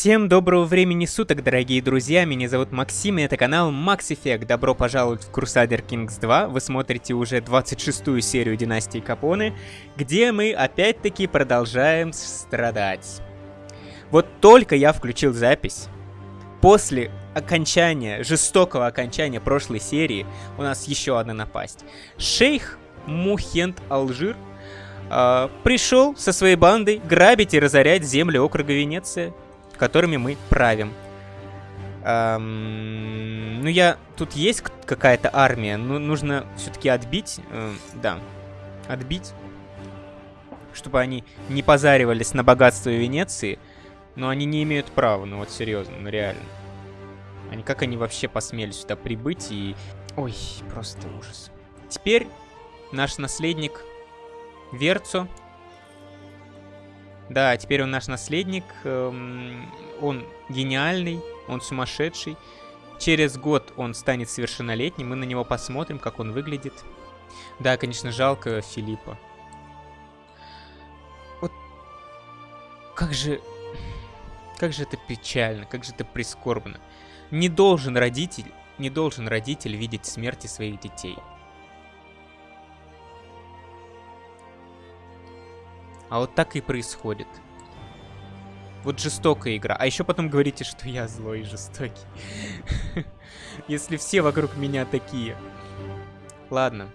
Всем доброго времени суток, дорогие друзья, меня зовут Максим, и это канал Max Effect. Добро пожаловать в Crusader Kings 2, вы смотрите уже 26-ю серию Династии Капоны, где мы опять-таки продолжаем страдать. Вот только я включил запись, после окончания, жестокого окончания прошлой серии, у нас еще одна напасть. Шейх Мухент Алжир э, пришел со своей бандой грабить и разорять земли округа Венеция которыми мы правим. Эм, ну, я... Тут есть какая-то армия, но нужно все-таки отбить. Э, да, отбить. Чтобы они не позаривались на богатство Венеции. Но они не имеют права, ну вот серьезно, ну реально. Они как они вообще посмели сюда прибыть и... Ой, просто ужас. Теперь наш наследник Верцо да, теперь он наш наследник. Эм, он гениальный, он сумасшедший. Через год он станет совершеннолетним. Мы на него посмотрим, как он выглядит. Да, конечно, жалко Филиппа. Вот как же... Как же это печально, как же это прискорбно. Не должен родитель, не должен родитель видеть смерти своих детей. А вот так и происходит. Вот жестокая игра. А еще потом говорите, что я злой и жестокий. Если все вокруг меня такие. Ладно.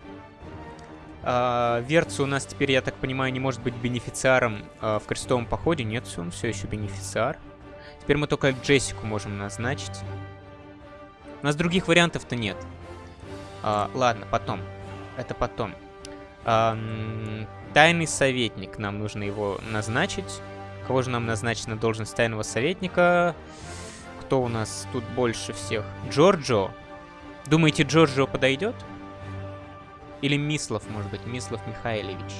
А, Верцу у нас теперь, я так понимаю, не может быть бенефициаром а, в крестовом походе. Нет, он все еще бенефициар. Теперь мы только Джессику можем назначить. У нас других вариантов-то нет. А, ладно, потом. Это потом. А, Тайный советник. Нам нужно его назначить. Кого же нам назначить на должность тайного советника? Кто у нас тут больше всех? Джорджо. Думаете, Джорджо подойдет? Или Мислов, может быть, Мислов Михайлович.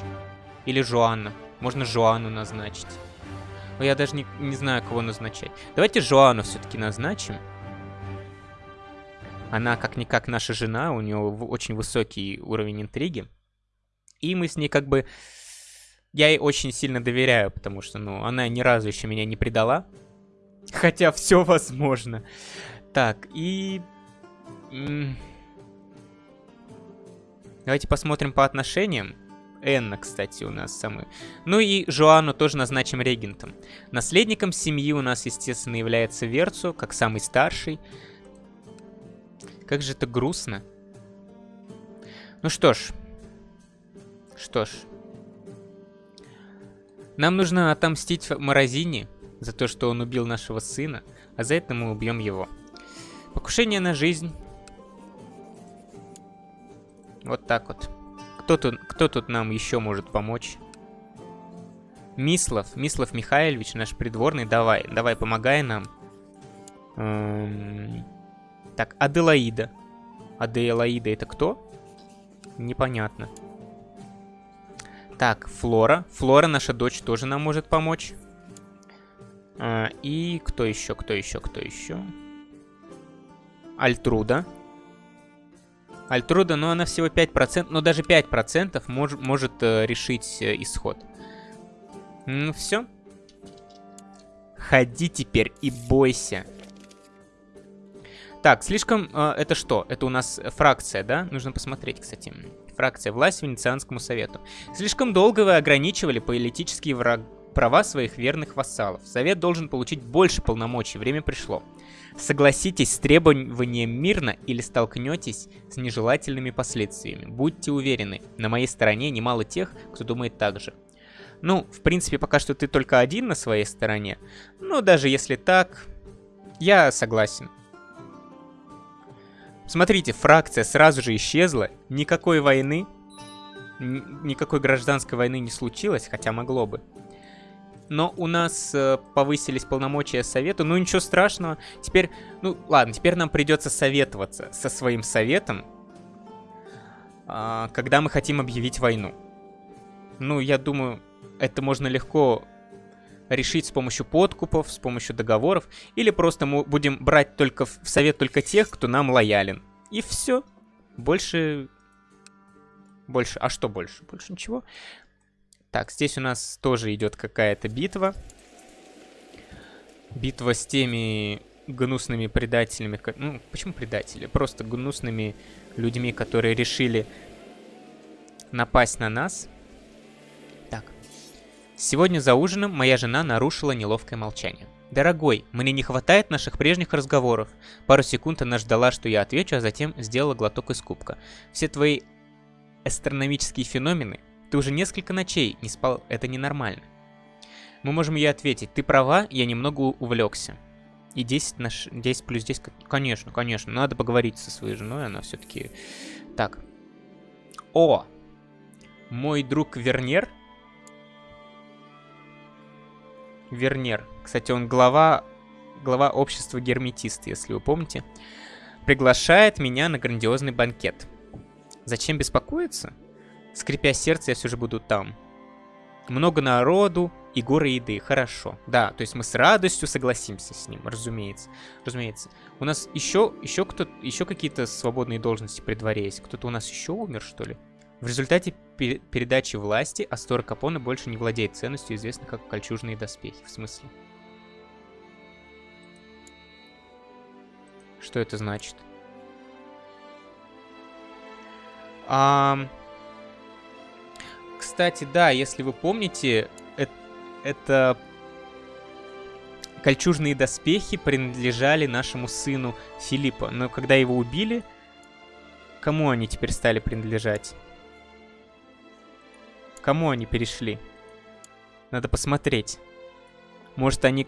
Или Жуанна. Можно Жуану назначить. Я даже не, не знаю, кого назначать. Давайте Жуану все-таки назначим. Она как-никак наша жена, у нее очень высокий уровень интриги. И мы с ней как бы... Я ей очень сильно доверяю, потому что, ну, она ни разу еще меня не предала. Хотя все возможно. Так, и... Давайте посмотрим по отношениям. Энна, кстати, у нас самый. Ну и Жоанну тоже назначим регентом. Наследником семьи у нас, естественно, является Верцу, как самый старший. Как же это грустно. Ну что ж, что ж. Нам нужно отомстить Морозине за то, что он убил нашего сына, а за это мы убьем его. Покушение на жизнь. Вот так вот. Кто тут, кто тут нам еще может помочь? Мислов. Мислов Михайлович, наш придворный. Давай, давай, помогай нам. Эм... Так, Аделаида. Аделаида это кто? Непонятно. Так, Флора. Флора, наша дочь, тоже нам может помочь. А, и кто еще, кто еще, кто еще? Альтруда. Альтруда, но ну, она всего 5%, но даже 5% мож, может э, решить э, исход. Ну все. Ходи теперь и бойся. Так, слишком... Э, это что? Это у нас фракция, да? Нужно посмотреть, кстати. Фракция власть Венецианскому совету. Слишком долго вы ограничивали политические враг... права своих верных вассалов. Совет должен получить больше полномочий. Время пришло. Согласитесь с требованием мирно или столкнетесь с нежелательными последствиями. Будьте уверены, на моей стороне немало тех, кто думает так же. Ну, в принципе, пока что ты только один на своей стороне. Но даже если так, я согласен. Смотрите, фракция сразу же исчезла, никакой войны, никакой гражданской войны не случилось, хотя могло бы. Но у нас э, повысились полномочия совета, ну ничего страшного. Теперь, ну ладно, теперь нам придется советоваться со своим советом, э, когда мы хотим объявить войну. Ну, я думаю, это можно легко решить с помощью подкупов, с помощью договоров, или просто мы будем брать только в совет только тех, кто нам лоялен. И все. Больше... Больше... А что больше? Больше ничего. Так, здесь у нас тоже идет какая-то битва. Битва с теми гнусными предателями. Ну, почему предатели? Просто гнусными людьми, которые решили напасть на нас. Сегодня за ужином моя жена нарушила неловкое молчание. «Дорогой, мне не хватает наших прежних разговоров». Пару секунд она ждала, что я отвечу, а затем сделала глоток из кубка. «Все твои астрономические феномены, ты уже несколько ночей не спал, это ненормально». Мы можем ей ответить, ты права, я немного увлекся. И 10, на 10 плюс 10, конечно, конечно, надо поговорить со своей женой, она все-таки... Так. О! Мой друг Вернер. Вернер. Кстати, он глава, глава общества герметист, если вы помните. Приглашает меня на грандиозный банкет. Зачем беспокоиться? Скрипя сердце, я все же буду там. Много народу, и горы еды, хорошо. Да, то есть мы с радостью согласимся с ним, разумеется. Разумеется. У нас еще, еще кто еще какие-то свободные должности при дворе есть? Кто-то у нас еще умер, что ли? В результате пер передачи власти Астора Капона больше не владеет ценностью, известной как кольчужные доспехи. В смысле? Что это значит? А... Кстати, да, если вы помните, это кольчужные доспехи принадлежали нашему сыну Филиппа. Но когда его убили, кому они теперь стали принадлежать? Кому они перешли? Надо посмотреть. Может, они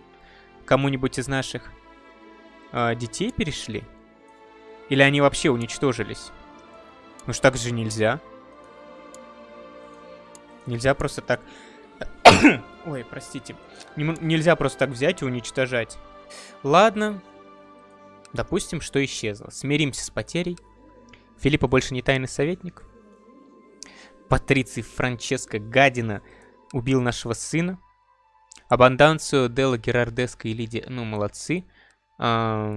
кому-нибудь из наших э, детей перешли? Или они вообще уничтожились? Ну что так же нельзя. Нельзя просто так... Ой, простите. нельзя просто так взять и уничтожать. Ладно. Допустим, что исчезло. Смиримся с потерей. Филиппа больше не тайный советник. Патриций Франческо Гадина убил нашего сына. Абанданцию Делла Герардеско и Лидия, ну, молодцы. Так.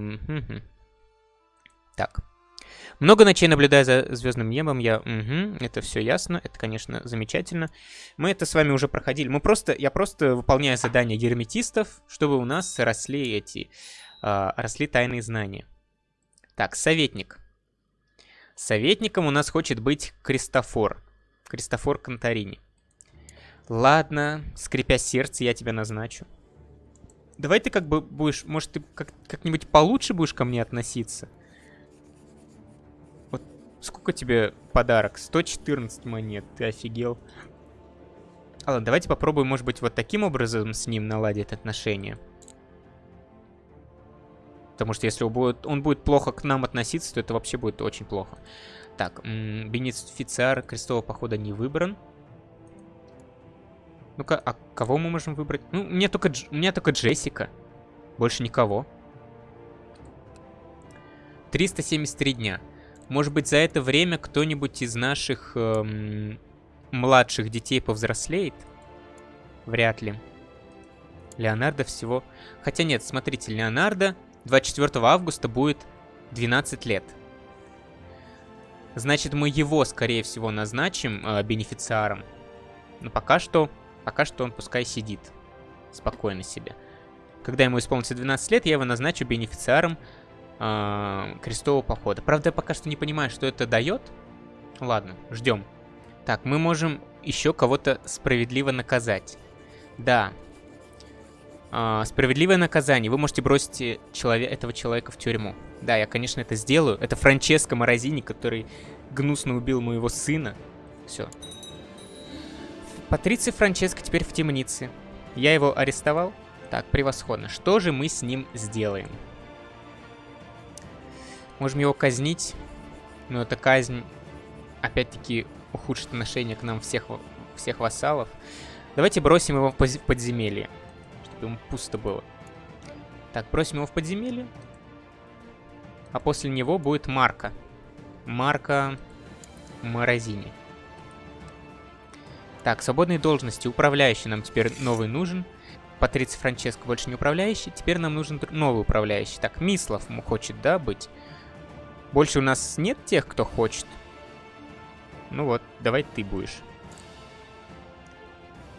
Много ночей наблюдая за звездным небом, я... Угу, это все ясно, это, конечно, замечательно. Мы это с вами уже проходили. Мы просто... Я просто выполняю задания герметистов, чтобы у нас росли эти... Э, росли тайные знания. Так, советник. Советником у нас хочет быть Кристофор. Кристофор Конторини. Ладно, скрипя сердце, я тебя назначу. Давай ты как бы будешь... Может, ты как-нибудь как получше будешь ко мне относиться? Сколько тебе подарок? 114 монет, ты офигел. А ладно, давайте попробуем, может быть, вот таким образом с ним наладить отношения. Потому что если он будет, он будет плохо к нам относиться, то это вообще будет очень плохо. Так, бенефициар крестового похода не выбран. Ну-ка, а кого мы можем выбрать? Ну, мне только, у меня только Джессика. Больше никого. 373 дня. Может быть, за это время кто-нибудь из наших эм, младших детей повзрослеет? Вряд ли. Леонардо всего... Хотя нет, смотрите, Леонардо 24 августа будет 12 лет. Значит, мы его, скорее всего, назначим э, бенефициаром. Но пока что... Пока что он пускай сидит. Спокойно себе. Когда ему исполнится 12 лет, я его назначу бенефициаром э, крестового похода. Правда, я пока что не понимаю, что это дает. Ладно, ждем. Так, мы можем еще кого-то справедливо наказать. Да. Э, справедливое наказание. Вы можете бросить э, человек, этого человека в тюрьму. Да, я, конечно, это сделаю. Это Франческо Морозини, который гнусно убил моего сына. Все. Патриций Франческо теперь в темнице. Я его арестовал. Так, превосходно. Что же мы с ним сделаем? Можем его казнить, но эта казнь, опять-таки, ухудшит отношение к нам всех, всех вассалов. Давайте бросим его в подземелье, ему пусто было. Так, бросим его в подземелье. А после него будет Марка. Марка Морозини. Так, свободные должности. Управляющий нам теперь новый нужен. Патриций Франческо больше не управляющий. Теперь нам нужен новый управляющий. Так, Мислов хочет, да, быть? Больше у нас нет тех, кто хочет. Ну вот, давай ты будешь.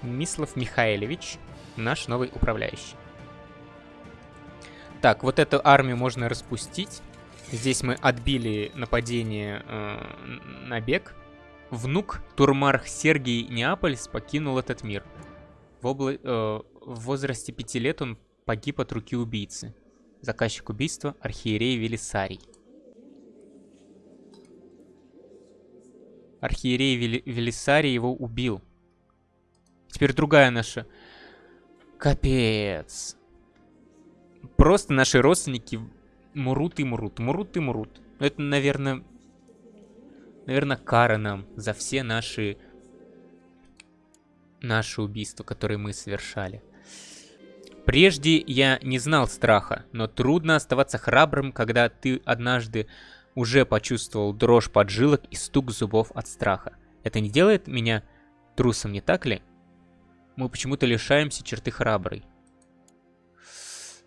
Мислов Михайлович, наш новый управляющий. Так, вот эту армию можно распустить. Здесь мы отбили нападение э, на бег. Внук Турмарх Сергий Неапольс покинул этот мир. В, обла... э, в возрасте пяти лет он погиб от руки убийцы. Заказчик убийства архиерей Велисарий. Архиерей Вели... Велисарий его убил. Теперь другая наша. Капец. Просто наши родственники мрут и мрут, мрут и мрут. Это, наверное, наверное, кара нам за все наши наши убийства, которые мы совершали. Прежде я не знал страха, но трудно оставаться храбрым, когда ты однажды уже почувствовал дрожь поджилок и стук зубов от страха. Это не делает меня трусом, не так ли? Мы почему-то лишаемся черты храброй.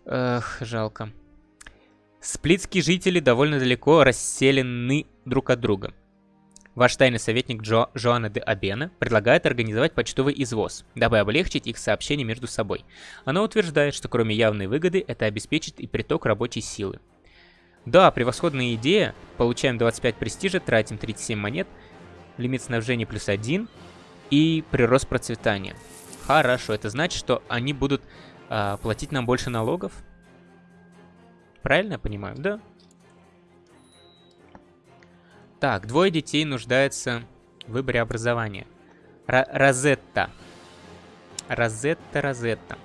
Эх, жалко. Сплитские жители довольно далеко расселены друг от друга. Ваш тайный советник Джо, Жоанна де Абена предлагает организовать почтовый извоз, дабы облегчить их сообщение между собой. Она утверждает, что кроме явной выгоды, это обеспечит и приток рабочей силы. Да, превосходная идея. Получаем 25 престижа, тратим 37 монет, лимит снабжения плюс 1 и прирост процветания. Хорошо, это значит, что они будут а, платить нам больше налогов? Правильно я понимаю? Да. Так, двое детей нуждаются в выборе образования. Р Розетта. Розетта, Розетта.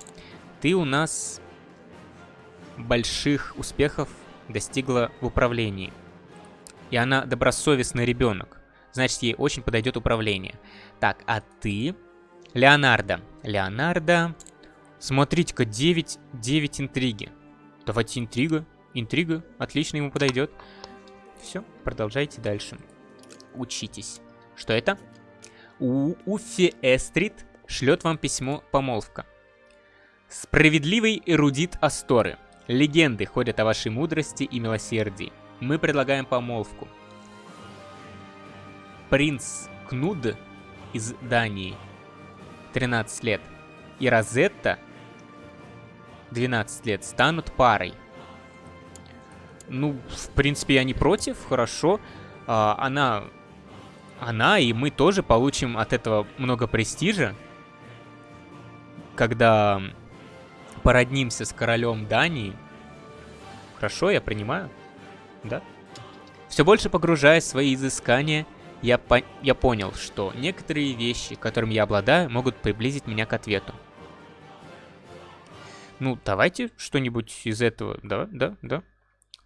Ты у нас больших успехов достигла в управлении. И она добросовестный ребенок. Значит, ей очень подойдет управление. Так, а ты... Леонардо. Леонардо... Смотрите-ка, 9, 9 интриги. Давайте интрига. Интрига. Отлично ему подойдет. Все, продолжайте дальше. Учитесь. Что это? У Уффи Эстрид шлет вам письмо помолвка. Справедливый эрудит Асторы. Легенды ходят о вашей мудрости и милосердии. Мы предлагаем помолвку. Принц Кнуд из Дании. 13 лет. И Розетта 12 лет станут парой. Ну, в принципе, я не против, хорошо. А, она, она и мы тоже получим от этого много престижа. Когда породнимся с королем Дании. Хорошо, я принимаю. Да? Все больше погружаясь в свои изыскания, я, по я понял, что некоторые вещи, которыми я обладаю, могут приблизить меня к ответу. Ну, давайте что-нибудь из этого. Да, да, да.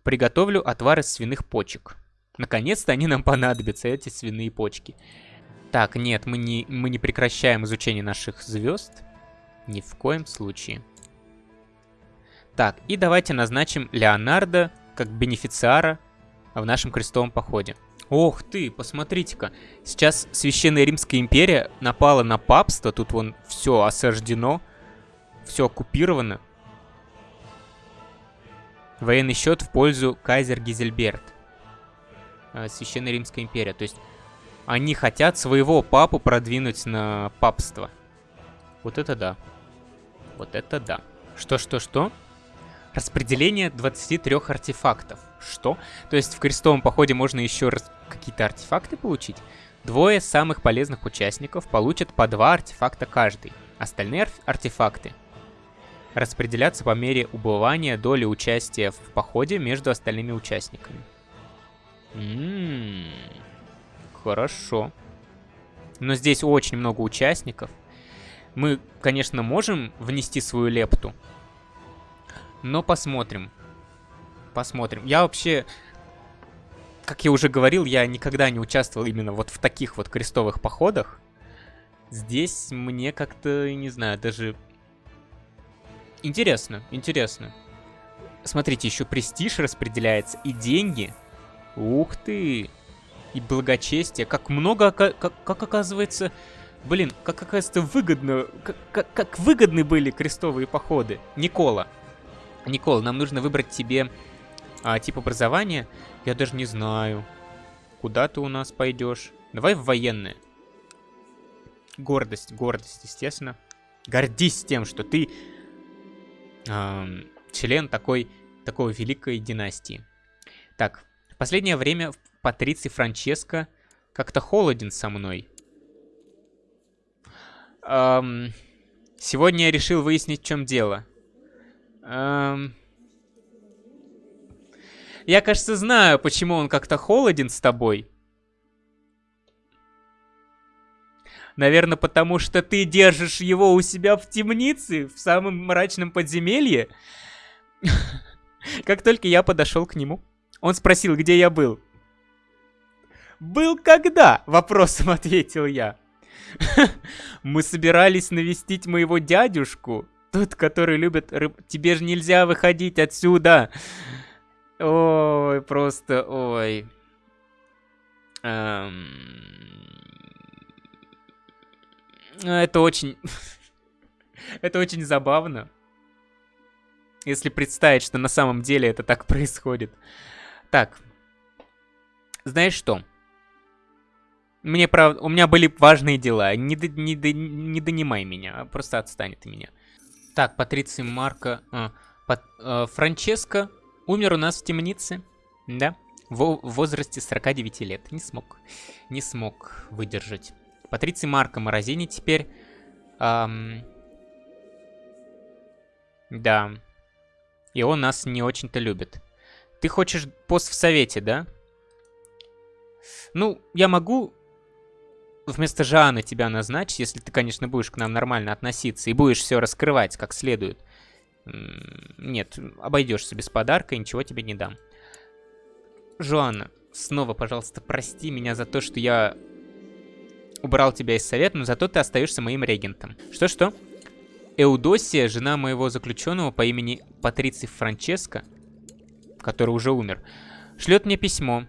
Приготовлю отвар из свиных почек. Наконец-то они нам понадобятся, эти свиные почки. Так, нет, мы не, мы не прекращаем изучение наших звезд. Ни в коем случае. Так, и давайте назначим Леонардо как бенефициара в нашем крестовом походе. Ох ты, посмотрите-ка. Сейчас Священная Римская империя напала на папство. Тут вон все осаждено. Все оккупировано. Военный счет в пользу Кайзер Гизельберт. Э, Священная Римская империя. То есть они хотят своего папу продвинуть на папство. Вот это да. Вот это да. Что-что-что? Распределение 23 артефактов. Что? То есть в крестовом походе можно еще раз какие-то артефакты получить? Двое самых полезных участников получат по два артефакта каждый. Остальные артефакты распределяться по мере убывания доли участия в походе между остальными участниками. Ммм, хорошо. Но здесь очень много участников. Мы, конечно, можем внести свою лепту. Но посмотрим. Посмотрим. Я вообще, как я уже говорил, я никогда не участвовал именно вот в таких вот крестовых походах. Здесь мне как-то, не знаю, даже Интересно, интересно. Смотрите, еще престиж распределяется и деньги. Ух ты! И благочестие. Как много, как, как оказывается... Блин, как оказывается выгодно... Как, как, как выгодны были крестовые походы. Никола. Никола, нам нужно выбрать тебе а, тип образования. Я даже не знаю. Куда ты у нас пойдешь? Давай в военное. Гордость, гордость, естественно. Гордись тем, что ты член такой такой великой династии. Так, в последнее время Патриций Франческо как-то холоден со мной. Эм, сегодня я решил выяснить, в чем дело. Эм, я, кажется, знаю, почему он как-то холоден с тобой. Наверное, потому что ты держишь его у себя в темнице, в самом мрачном подземелье. Как только я подошел к нему, он спросил, где я был. «Был когда?» — вопросом ответил я. «Мы собирались навестить моего дядюшку, тот, который любит рыб... Тебе же нельзя выходить отсюда!» Ой, просто, ой. Эм... Это очень... это очень забавно. Если представить, что на самом деле это так происходит. Так. Знаешь что? Мне правда... У меня были важные дела. Не, до, не, до, не донимай меня, а просто отстань от меня. Так, Патриций Марко... А, Пат, а, Франческо умер у нас в темнице. Да. В, в возрасте 49 лет. Не смог. Не смог выдержать. Патриций Марко Морозини теперь... Эм, да. И он нас не очень-то любит. Ты хочешь пост в совете, да? Ну, я могу вместо Жана тебя назначить, если ты, конечно, будешь к нам нормально относиться и будешь все раскрывать как следует. Нет, обойдешься без подарка, и ничего тебе не дам. Жоанна, снова, пожалуйста, прости меня за то, что я убрал тебя из совета, но зато ты остаешься моим регентом. Что-что? Эудосия, жена моего заключенного по имени Патриций Франческо, который уже умер, шлет мне письмо.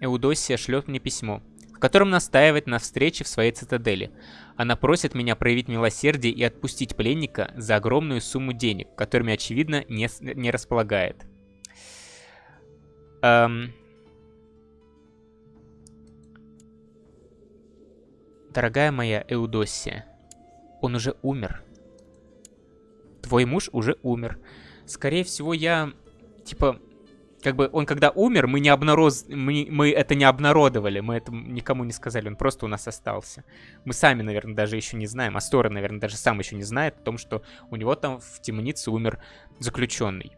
Эудосия шлет мне письмо, в котором настаивает на встрече в своей цитадели. Она просит меня проявить милосердие и отпустить пленника за огромную сумму денег, которыми, очевидно, не, не располагает. Эм... Дорогая моя Эудосия, он уже умер. Твой муж уже умер. Скорее всего, я... Типа, как бы он когда умер, мы не обнароз... мы, мы это не обнародовали, мы это никому не сказали, он просто у нас остался. Мы сами, наверное, даже еще не знаем, Астора, наверное, даже сам еще не знает о том, что у него там в темнице умер заключенный.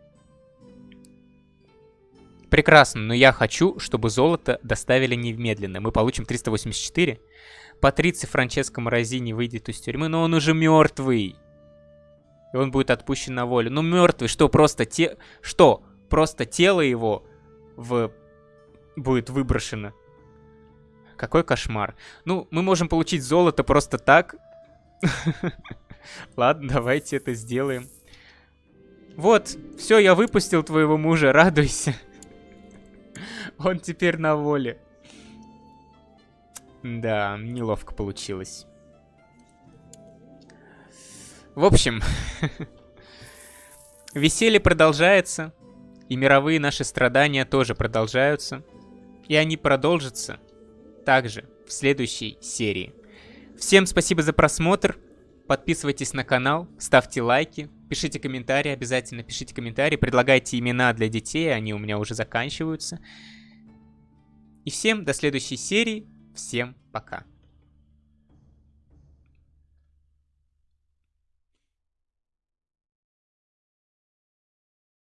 Прекрасно, но я хочу, чтобы золото доставили немедленно. Мы получим 384. Патриций Франческо Морозини выйдет из тюрьмы, но он уже мертвый. И он будет отпущен на волю. Ну, мертвый, что просто те... Что? Просто тело его в... будет выброшено. Какой кошмар. Ну, мы можем получить золото просто так. Ладно, давайте это сделаем. Вот, все, я выпустил твоего мужа, радуйся. Он теперь на воле. Да, неловко получилось. В общем, веселье продолжается. И мировые наши страдания тоже продолжаются. И они продолжатся также в следующей серии. Всем спасибо за просмотр. Подписывайтесь на канал, ставьте лайки, пишите комментарии, обязательно пишите комментарии, предлагайте имена для детей, они у меня уже заканчиваются. И всем до следующей серии. Всем пока.